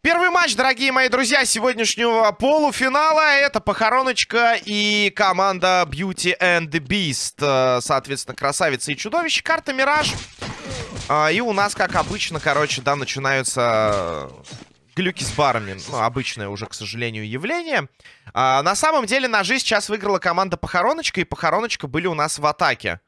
Первый матч, дорогие мои друзья, сегодняшнего полуфинала. Это Похороночка и команда Beauty and the Beast. Э, соответственно, Красавица и Чудовище. Карта Мираж. А, и у нас, как обычно, короче, да, начинаются глюки с барами. Ну, обычное уже, к сожалению, явление. А, на самом деле, ножи сейчас выиграла команда Похороночка, и Похороночка были у нас в атаке.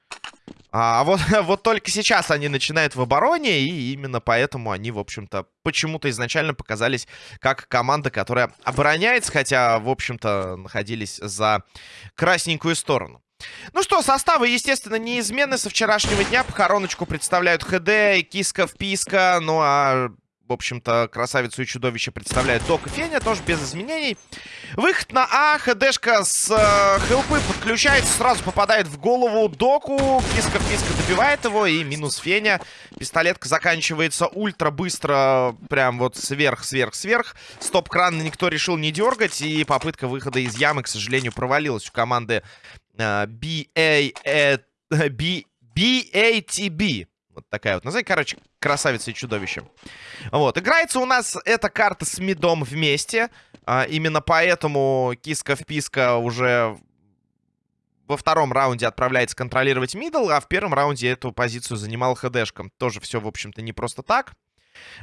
А вот, вот только сейчас они начинают в обороне, и именно поэтому они, в общем-то, почему-то изначально показались как команда, которая обороняется, хотя, в общем-то, находились за красненькую сторону. Ну что, составы, естественно, неизменны со вчерашнего дня. Похороночку представляют ХД, Киска-вписка, ну а в общем-то, красавицу и чудовище представляет Док и Феня, тоже без изменений. Выход на А, ХДшка с э, хелпы подключается, сразу попадает в голову Доку. Киска-писка добивает его, и минус Феня. Пистолетка заканчивается ультра быстро, прям вот сверх-сверх-сверх. Стоп-кран никто решил не дергать, и попытка выхода из ямы, к сожалению, провалилась у команды э, BA, B, BATB. Вот такая вот. Назови, короче, красавица и чудовище. Вот. Играется у нас эта карта с мидом вместе. А, именно поэтому киска-вписка уже во втором раунде отправляется контролировать мидл, а в первом раунде эту позицию занимал ХДшком. Тоже все, в общем-то, не просто так.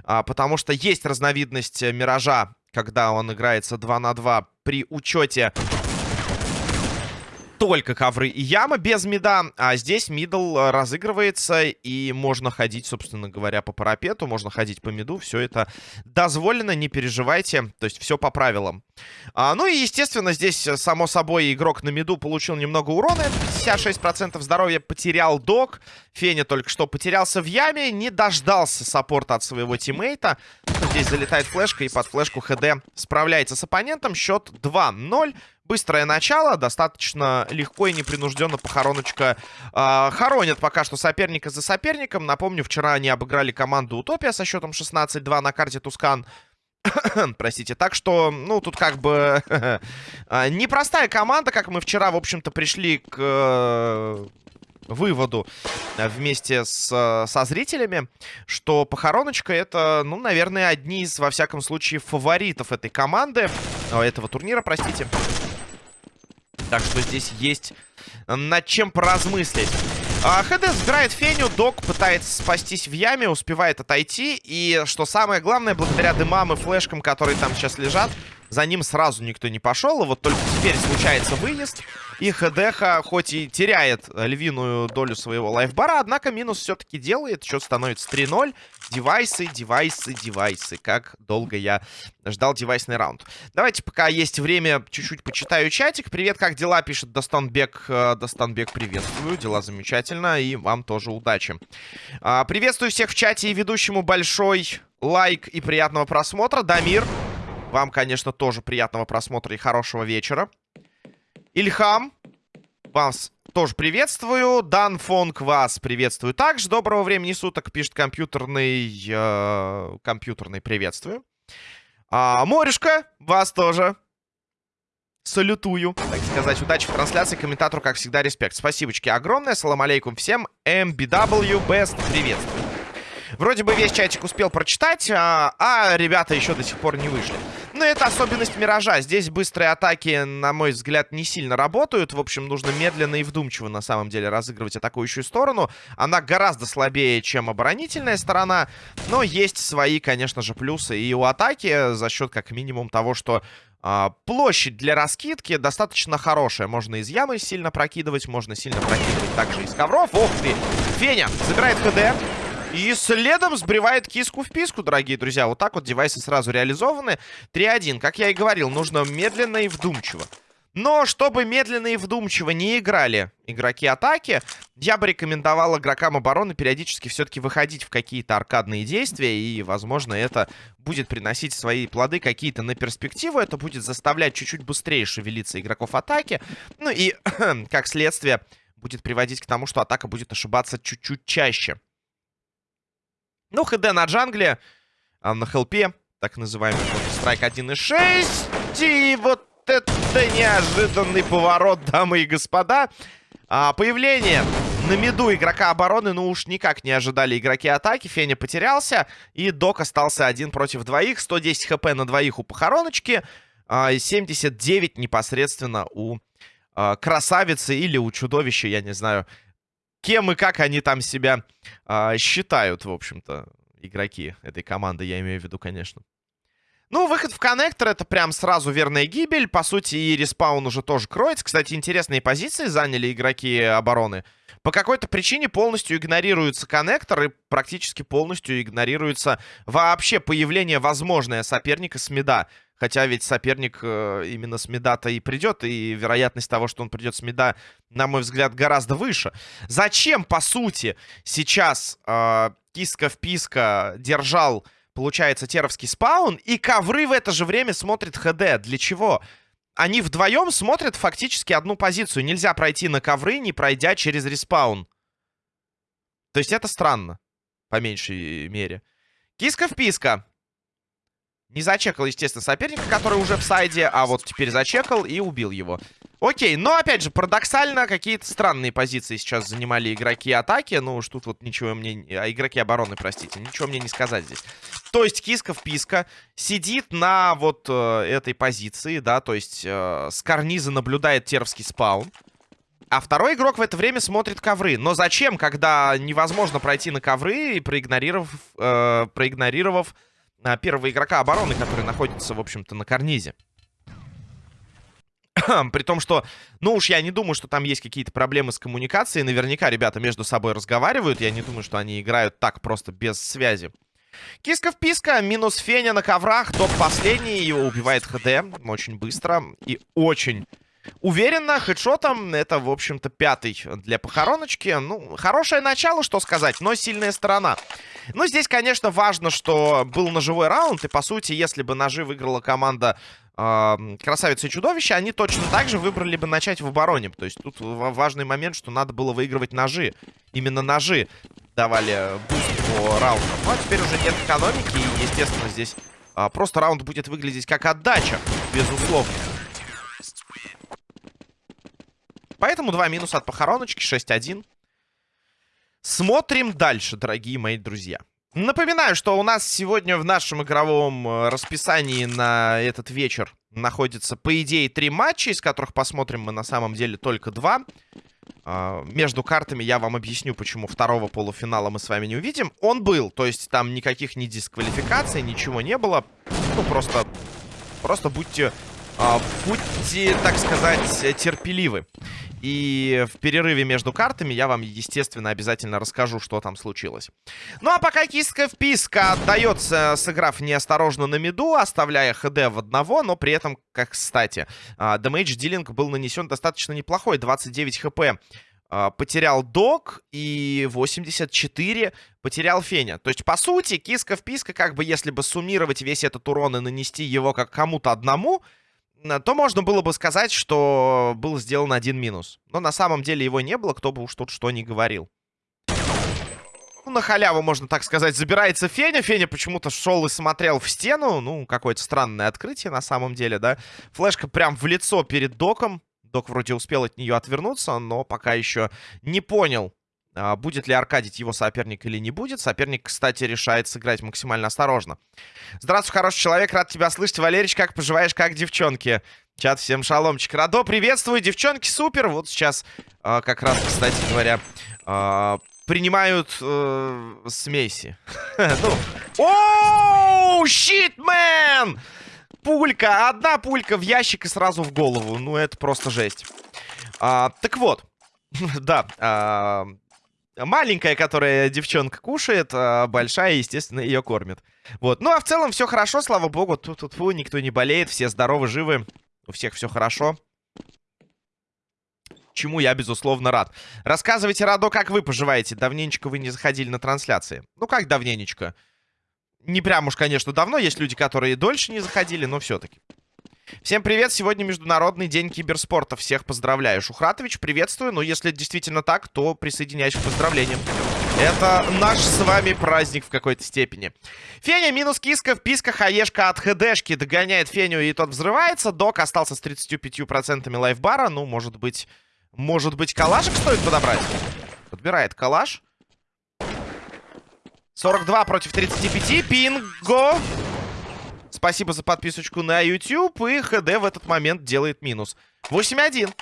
А, потому что есть разновидность Миража, когда он играется 2 на 2 при учете только ковры и яма без мида. А здесь мидл э, разыгрывается, и можно ходить, собственно говоря, по парапету, можно ходить по миду. Все это дозволено, не переживайте. То есть все по правилам. А, ну и, естественно, здесь, э, само собой, игрок на миду получил немного урона. Это 56% здоровья потерял док. Феня только что потерялся в яме, не дождался саппорта от своего тиммейта. Здесь залетает флешка, и под флешку ХД справляется с оппонентом. Счет 2-0. Быстрое начало, достаточно легко и непринужденно похороночка э, хоронят пока что соперника за соперником. Напомню, вчера они обыграли команду Утопия со счетом 16-2 на карте Тускан. Простите, так что, ну, тут как бы а, непростая команда, как мы вчера, в общем-то, пришли к э, выводу вместе с, со зрителями, что Похороночка это, ну, наверное, одни из, во всяком случае, фаворитов этой команды, этого турнира, простите. Так что здесь есть над чем поразмыслить. А, ХД сбирает Феню, Док пытается спастись в яме, успевает отойти. И, что самое главное, благодаря дымам и флешкам, которые там сейчас лежат, за ним сразу никто не пошел. И вот только теперь случается выезд. И ХДХ хоть и теряет львиную долю своего лайфбара, однако минус все-таки делает. Счет становится 3-0. Девайсы, девайсы, девайсы. Как долго я ждал девайсный раунд. Давайте, пока есть время, чуть-чуть почитаю чатик. Привет, как дела? Пишет Достанбек. Э, Достанбек, приветствую. Дела замечательно. И вам тоже удачи. А, приветствую всех в чате и ведущему большой лайк и приятного просмотра. Дамир, вам, конечно, тоже приятного просмотра и хорошего вечера. Ильхам, вас тоже приветствую. Дан Фонг вас приветствую также. Доброго времени суток, пишет компьютерный... Э, компьютерный приветствую. А, Морюшка, вас тоже. Салютую, так сказать. Удачи в трансляции. Комментатору, как всегда, респект. Спасибочки огромное. Салам алейкум всем. MBW Best приветствую. Вроде бы весь чатик успел прочитать, а, а ребята еще до сих пор не вышли. Но это особенность Миража. Здесь быстрые атаки, на мой взгляд, не сильно работают. В общем, нужно медленно и вдумчиво, на самом деле, разыгрывать атакующую сторону. Она гораздо слабее, чем оборонительная сторона. Но есть свои, конечно же, плюсы и у атаки за счет, как минимум, того, что а, площадь для раскидки достаточно хорошая. Можно из ямы сильно прокидывать, можно сильно прокидывать также из ковров. Ох ты! Феня забирает ХД. И следом сбривает киску в писку, дорогие друзья. Вот так вот девайсы сразу реализованы. 3-1. Как я и говорил, нужно медленно и вдумчиво. Но чтобы медленно и вдумчиво не играли игроки атаки, я бы рекомендовал игрокам обороны периодически все-таки выходить в какие-то аркадные действия. И, возможно, это будет приносить свои плоды какие-то на перспективу. Это будет заставлять чуть-чуть быстрее шевелиться игроков атаки. Ну и, как следствие, будет приводить к тому, что атака будет ошибаться чуть-чуть чаще. Ну, ХД на джангле, а на хелпе, так называемый страйк 1.6. И вот это неожиданный поворот, дамы и господа. А, появление на миду игрока обороны, ну уж никак не ожидали игроки атаки. Феня потерялся, и Док остался один против двоих. 110 хп на двоих у похороночки, а, 79 непосредственно у а, красавицы или у чудовища, я не знаю, кем и как они там себя а, считают, в общем-то, игроки этой команды, я имею в виду, конечно. Ну, выход в коннектор это прям сразу верная гибель. По сути, и респаун уже тоже кроется. Кстати, интересные позиции заняли игроки обороны. По какой-то причине полностью игнорируется коннектор и практически полностью игнорируется вообще появление возможное соперника с меда. Хотя ведь соперник э, именно с меда-то и придет, и вероятность того, что он придет с меда, на мой взгляд, гораздо выше. Зачем, по сути, сейчас э, киска-вписка держал получается, теровский спаун, и ковры в это же время смотрит ХД. Для чего? Они вдвоем смотрят фактически одну позицию. Нельзя пройти на ковры, не пройдя через респаун. То есть это странно, по меньшей мере. Киска-вписка. Не зачекал, естественно, соперника, который уже в сайде, а вот теперь зачекал и убил его. Окей, но, опять же, парадоксально, какие-то странные позиции сейчас занимали игроки атаки. Ну уж тут вот ничего мне... А, игроки обороны, простите. Ничего мне не сказать здесь. То есть Киска-вписка сидит на вот э, этой позиции, да, то есть э, с карниза наблюдает тервский спаун. А второй игрок в это время смотрит ковры. Но зачем, когда невозможно пройти на ковры, проигнорировав, э, проигнорировав э, первого игрока обороны, который находится, в общем-то, на карнизе? При том, что, ну уж я не думаю, что там есть какие-то проблемы с коммуникацией. Наверняка ребята между собой разговаривают. Я не думаю, что они играют так просто без связи. Киска-вписка, минус Феня на коврах. Топ последний, его убивает ХД. Очень быстро и очень уверенно. Хедшотом это, в общем-то, пятый для похороночки. Ну, хорошее начало, что сказать, но сильная сторона. Ну, здесь, конечно, важно, что был ножевой раунд. И, по сути, если бы ножи выиграла команда э, Красавица и Чудовище, они точно так же выбрали бы начать в обороне. То есть тут важный момент, что надо было выигрывать ножи. Именно ножи давали буст по раундам. Ну, а теперь уже нет экономики. И, естественно, здесь э, просто раунд будет выглядеть как отдача, безусловно. Поэтому два минуса от похороночки, 6-1. Смотрим дальше, дорогие мои друзья. Напоминаю, что у нас сегодня в нашем игровом э, расписании на этот вечер находится, по идее, три матча, из которых посмотрим мы на самом деле только два. А, между картами я вам объясню, почему второго полуфинала мы с вами не увидим. Он был, то есть там никаких ни дисквалификаций, ничего не было. Ну, просто, просто будьте, а, будьте, так сказать, терпеливы. И в перерыве между картами я вам, естественно, обязательно расскажу, что там случилось. Ну а пока киска вписка отдается, сыграв неосторожно на миду, оставляя ХД в одного, но при этом, как кстати, дэмэдж дилинг был нанесен достаточно неплохой, 29 хп. А, потерял Док и 84 потерял Феня. То есть, по сути, киска вписка, как бы если бы суммировать весь этот урон и нанести его как кому-то одному, то можно было бы сказать, что был сделан один минус. Но на самом деле его не было, кто бы уж тут что ни говорил. Ну, на халяву, можно так сказать, забирается Феня. Феня почему-то шел и смотрел в стену. Ну, какое-то странное открытие на самом деле, да. Флешка прям в лицо перед Доком. Док вроде успел от нее отвернуться, но пока еще не понял, будет ли Аркадить его соперник или не будет. Соперник, кстати, решает сыграть максимально осторожно. Здравствуй, хороший человек, рад тебя слышать. Валерич, как поживаешь, как девчонки? Чат, всем шаломчик. Радо, приветствую, девчонки, супер. Вот сейчас э, как раз, кстати говоря, э, принимают э, смеси. ну, оу, щит, мэн! Пулька, одна пулька в ящик и сразу в голову. Ну, это просто жесть. А, так вот, да, а, Маленькая, которая девчонка кушает, а большая, естественно, ее кормит. Вот. Ну, а в целом все хорошо, слава богу. Тут тут фу, никто не болеет, все здоровы, живы. У всех все хорошо. Чему я, безусловно, рад. Рассказывайте, Радо, как вы поживаете. Давненечко вы не заходили на трансляции. Ну, как давненечко? Не прям уж, конечно, давно. Есть люди, которые дольше не заходили, но все-таки. Всем привет, сегодня Международный день киберспорта. Всех поздравляю. Шухратович, приветствую. Но если действительно так, то присоединяюсь к поздравлениям. Это наш с вами праздник в какой-то степени. Феня минус киска, вписка, хаешка от хедшки. Догоняет Феню и тот взрывается. Док остался с 35% лайфбара. Ну, может быть, Может быть, калашек стоит подобрать? Подбирает калаш. 42 против 35. Пинго! Спасибо за подписочку на YouTube. И ХД в этот момент делает минус. 8-1.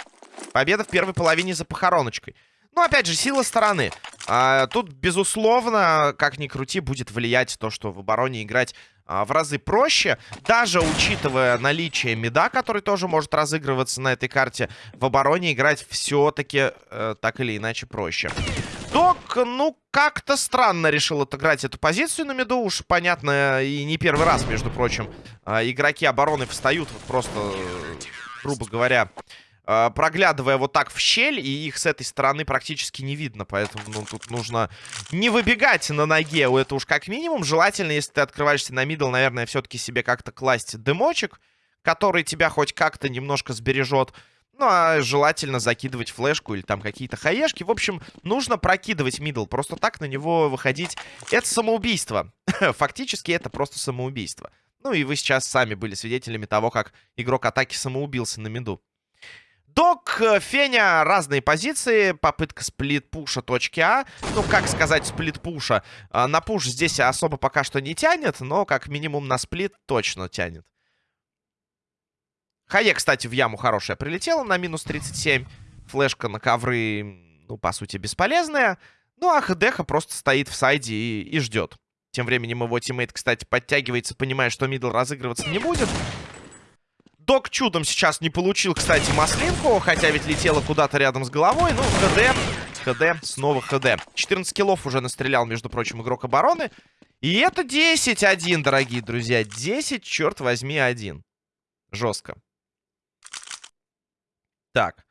Победа в первой половине за похороночкой. Ну, опять же, сила стороны. А, тут, безусловно, как ни крути, будет влиять то, что в обороне играть а, в разы проще. Даже учитывая наличие меда, который тоже может разыгрываться на этой карте, в обороне играть все-таки э, так или иначе проще. Док, ну, как-то странно решил отыграть эту позицию на меду. Уж понятно, и не первый раз, между прочим. Э, игроки обороны встают вот просто, грубо говоря, э, проглядывая вот так в щель, и их с этой стороны практически не видно. Поэтому ну, тут нужно не выбегать на ноге. Это уж как минимум. Желательно, если ты открываешься на мидл, наверное, все-таки себе как-то класть дымочек, который тебя хоть как-то немножко сбережет. Ну, а желательно закидывать флешку или там какие-то хаешки. В общем, нужно прокидывать мидл. Просто так на него выходить. Это самоубийство. Фактически это просто самоубийство. Ну и вы сейчас сами были свидетелями того, как игрок атаки самоубился на миду. Док, э, Феня, разные позиции. Попытка сплит-пуша точки А. Ну, как сказать сплит-пуша? А, на пуш здесь особо пока что не тянет, но как минимум на сплит точно тянет. Хае, кстати, в яму хорошая прилетела на минус 37. Флешка на ковры, ну, по сути, бесполезная. Ну, а ХДХ просто стоит в сайде и, и ждет. Тем временем его тиммейт, кстати, подтягивается, понимая, что мидл разыгрываться не будет. Док чудом сейчас не получил, кстати, маслинку, хотя ведь летела куда-то рядом с головой. Ну, ХД, ХД, снова ХД. 14 киллов уже настрелял, между прочим, игрок обороны. И это 10-1, дорогие друзья. 10, черт возьми, 1. Жестко. Так.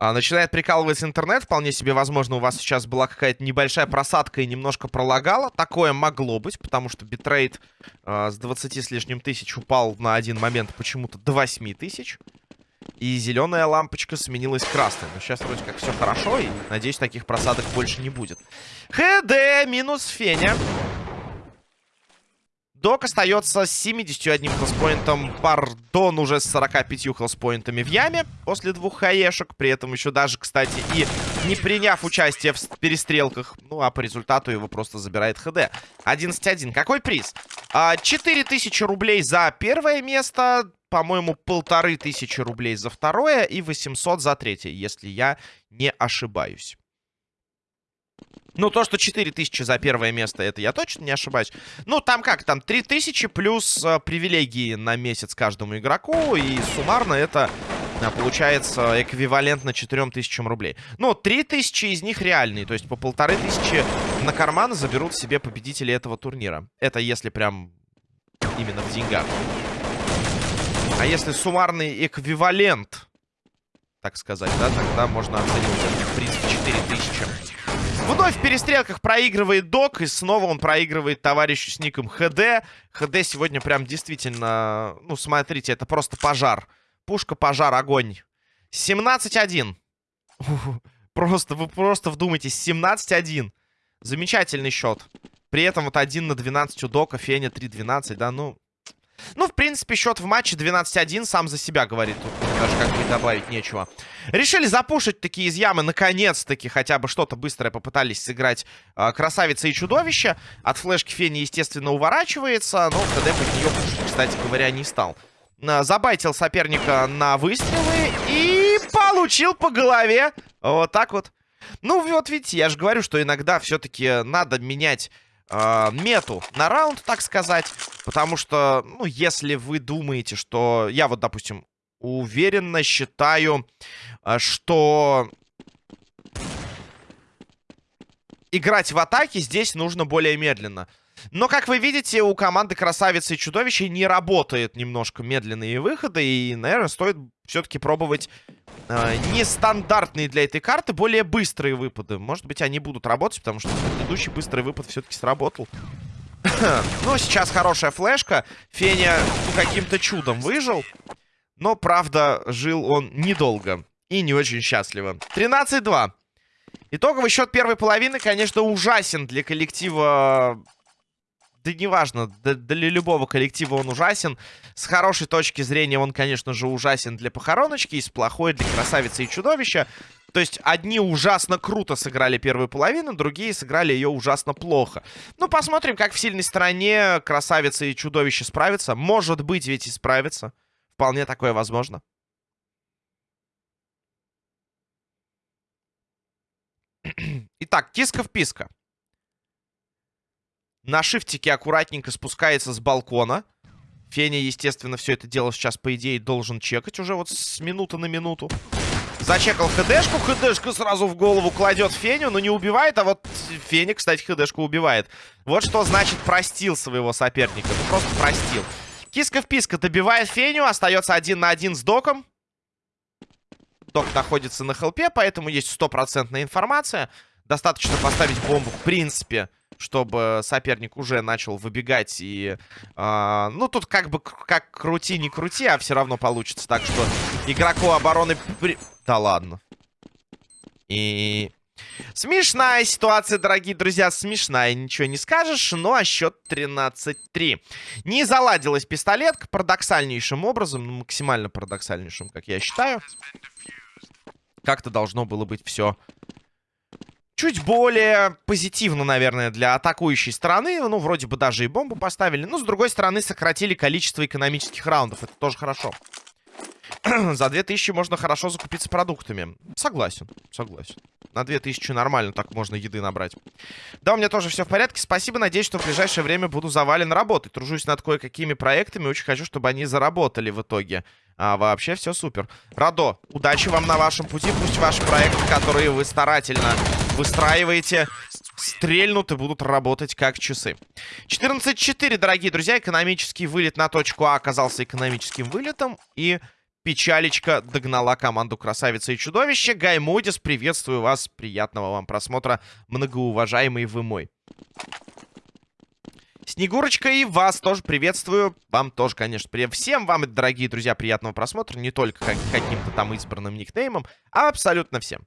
А, начинает прикалываться интернет. Вполне себе возможно, у вас сейчас была какая-то небольшая просадка и немножко пролагала. Такое могло быть, потому что битрейт а, с 20 с лишним тысяч упал на один момент почему-то до 8 тысяч. И зеленая лампочка сменилась красной. Но сейчас вроде как все хорошо, и надеюсь, таких просадок больше не будет. ХД минус Феня. Док остается с 71 хелспоинтом. Пардон уже с 45 хелспоинтами в яме после двух хаешек. При этом еще даже, кстати, и не приняв участие в перестрелках. Ну, а по результату его просто забирает ХД. 11-1. Какой приз? 4000 а, рублей за первое место. По-моему, полторы тысячи рублей за второе и 800 за третье, если я не ошибаюсь. Ну, то, что 4000 за первое место, это я точно не ошибаюсь. Ну, там как, там 3000 плюс э, привилегии на месяц каждому игроку. И суммарно это э, получается эквивалентно 4000 рублей. Ну, 3000 из них реальные. То есть по полторы тысячи на карман заберут себе победители этого турнира. Это если прям именно в деньгах. А если суммарный эквивалент, так сказать, да, тогда можно оценивать это в принципе 4000. Вновь в перестрелках проигрывает Док. И снова он проигрывает товарищу с ником ХД. ХД сегодня прям действительно... Ну, смотрите, это просто пожар. Пушка, пожар, огонь. 17-1. Просто, вы просто вдумайтесь. 17-1. Замечательный счет. При этом вот 1 на 12 у Дока, Феня 3-12, да, ну... Ну, в принципе, счет в матче 12-1 сам за себя говорит. Тут даже как бы добавить нечего. Решили запушить такие из ямы. Наконец-таки хотя бы что-то быстрое попытались сыграть э, Красавица и Чудовище. От флешки Фени, естественно, уворачивается. Но КД под нее кстати говоря, не стал. Э, забайтил соперника на выстрелы. И получил по голове. Вот так вот. Ну, вот видите, я же говорю, что иногда все-таки надо менять э, мету на раунд, так сказать. Потому что, ну, если вы думаете, что... Я вот, допустим, уверенно считаю, э, что... Играть в атаке здесь нужно более медленно. Но, как вы видите, у команды Красавицы и Чудовища не работает немножко медленные выходы. И, наверное, стоит все-таки пробовать э, нестандартные для этой карты, более быстрые выпады. Может быть, они будут работать, потому что предыдущий быстрый выпад все-таки сработал. ну, сейчас хорошая флешка. Феня каким-то чудом выжил. Но, правда, жил он недолго. И не очень счастливо. 13-2. Итоговый счет первой половины, конечно, ужасен для коллектива да неважно, для любого коллектива он ужасен. С хорошей точки зрения он, конечно же, ужасен для похороночки, и с плохой для красавицы и чудовища. То есть одни ужасно круто сыграли первую половину, другие сыграли ее ужасно плохо. Ну, посмотрим, как в сильной стороне красавица и чудовище справятся. Может быть, ведь и справятся. Вполне такое возможно. Итак, киска-вписка. На шифтике аккуратненько спускается с балкона. Феня, естественно, все это дело сейчас, по идее, должен чекать уже вот с минуты на минуту. Зачекал ХДшку, ХДшка сразу в голову кладет Феню, но не убивает, а вот Феня, кстати, ХДшку убивает. Вот что значит простил своего соперника. Ну, просто простил. Киска-вписка добивает Феню, остается один на один с Доком. Док находится на хелпе, поэтому есть стопроцентная информация. Достаточно поставить бомбу, в принципе, чтобы соперник уже начал выбегать. И, э, ну, тут как бы как крути, не крути, а все равно получится. Так что игроку обороны... При... Да ладно. И... Смешная ситуация, дорогие друзья, смешная, ничего не скажешь, ну а счет 13-3. Не заладилась пистолетка парадоксальнейшим образом, ну, максимально парадоксальнейшим, как я считаю. Как-то должно было быть все чуть более позитивно, наверное, для атакующей стороны. Ну, вроде бы даже и бомбу поставили. Но, с другой стороны, сократили количество экономических раундов. Это тоже хорошо. За 2000 можно хорошо закупиться продуктами. Согласен, согласен. На 2000 нормально так можно еды набрать. Да, у меня тоже все в порядке. Спасибо. Надеюсь, что в ближайшее время буду завален работой. Тружусь над кое-какими проектами. Очень хочу, чтобы они заработали в итоге. А вообще все супер. Радо, удачи вам на вашем пути. Пусть ваши проекты, которые вы старательно выстраиваете, стрельнут и будут работать как часы. 14-4, дорогие друзья. Экономический вылет на точку А оказался экономическим вылетом. И печалечка догнала команду Красавица и Чудовище. Гай Модис, приветствую вас. Приятного вам просмотра, многоуважаемый вы мой. Снегурочка, и вас тоже приветствую. Вам тоже, конечно, привет. Всем вам, дорогие друзья, приятного просмотра. Не только как каким-то там избранным никнеймом, а абсолютно всем.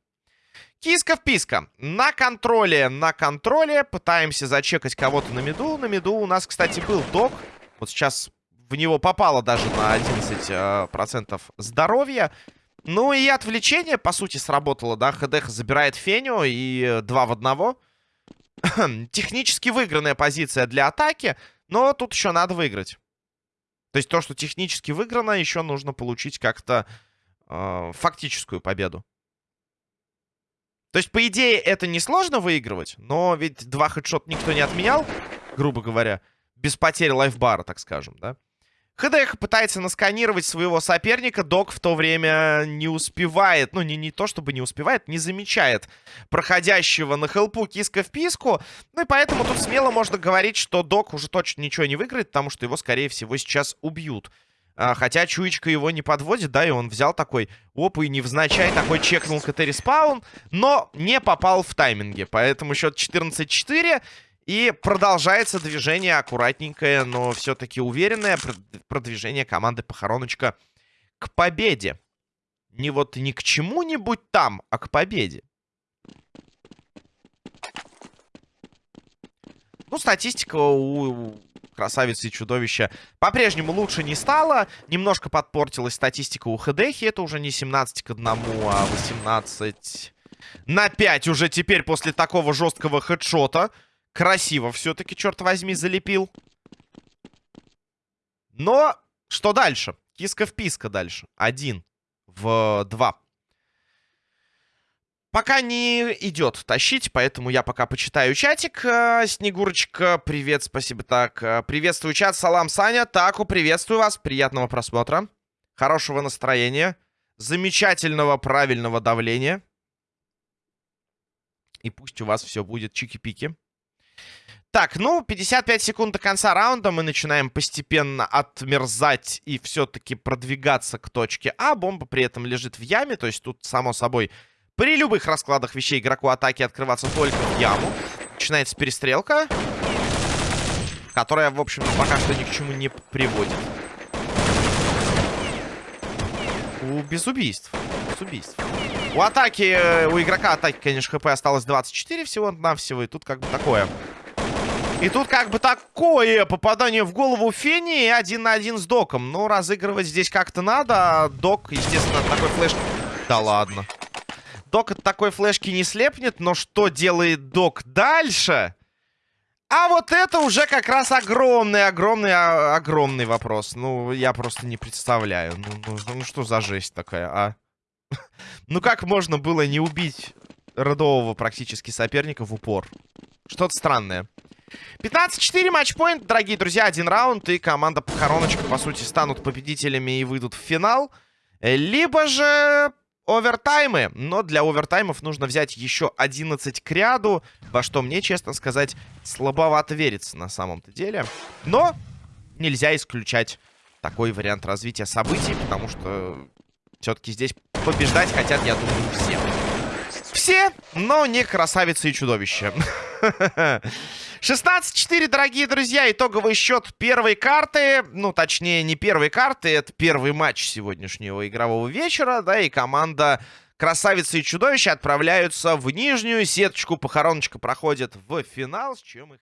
Киска-вписка. На контроле, на контроле. Пытаемся зачекать кого-то на меду. На меду у нас, кстати, был док. Вот сейчас в него попало даже на 11% э, здоровья. Ну и отвлечение, по сути, сработало, да. ХДХ забирает Феню и два в одного. Технически выигранная позиция для атаки, но тут еще надо выиграть. То есть то, что технически выиграно, еще нужно получить как-то э, фактическую победу. То есть, по идее, это несложно выигрывать, но ведь два хедшот никто не отменял, грубо говоря, без потери лайфбара, так скажем, да? ХДХ пытается насканировать своего соперника. Док в то время не успевает. Ну, не, не то чтобы не успевает, не замечает проходящего на хелпу киска в писку. Ну и поэтому тут смело можно говорить, что Док уже точно ничего не выиграет, потому что его, скорее всего, сейчас убьют. А, хотя чуечка его не подводит, да, и он взял такой, оп, и невзначай такой чекнул КТ респаун, но не попал в тайминге. Поэтому счет 14-4. И продолжается движение аккуратненькое, но все-таки уверенное продвижение команды Похороночка к победе. Не вот ни к чему-нибудь там, а к победе. Ну, статистика у красавицы и чудовища по-прежнему лучше не стала. Немножко подпортилась статистика у Хедехи. Это уже не 17 к 1, а 18 на 5 уже теперь после такого жесткого хедшота. Красиво все-таки, черт возьми, залепил. Но что дальше? Киска-вписка дальше. Один в два. Пока не идет тащить, поэтому я пока почитаю чатик. Э, Снегурочка, привет, спасибо. Так, э, приветствую чат, салам, Саня. Таку, приветствую вас, приятного просмотра. Хорошего настроения. Замечательного, правильного давления. И пусть у вас все будет чики-пики. Так, ну, 55 секунд до конца раунда. Мы начинаем постепенно отмерзать и все-таки продвигаться к точке А. Бомба при этом лежит в яме. То есть тут, само собой, при любых раскладах вещей игроку атаки открываться только в яму. Начинается перестрелка. Которая, в общем пока что ни к чему не приводит. У без убийств. Без убийств. У атаки, э, у игрока атаки, конечно, хп осталось 24 всего-навсего. И тут как бы такое... И тут как бы такое попадание в голову Фени один на один с Доком. Но разыгрывать здесь как-то надо. Док, естественно, такой флеш... Да ладно. Док от такой флешки не слепнет, но что делает Док дальше? А вот это уже как раз огромный, огромный, а, огромный вопрос. Ну, я просто не представляю. Ну, ну, ну что за жесть такая, а? Ну как можно было не убить родового практически соперника в упор? Что-то странное. 15-4 матчпоинт, дорогие друзья, один раунд, и команда Похороночка, по сути, станут победителями и выйдут в финал. Либо же овертаймы, но для овертаймов нужно взять еще 11 к ряду, во что мне, честно сказать, слабовато верится на самом-то деле. Но нельзя исключать такой вариант развития событий, потому что все-таки здесь побеждать хотят, я думаю, все. Все, но не красавицы и чудовища. 16-4, дорогие друзья. Итоговый счет первой карты. Ну, точнее, не первой карты. Это первый матч сегодняшнего игрового вечера. Да, и команда Красавицы и Чудовища отправляются в нижнюю сеточку. Похороночка проходит в финал, с чем их...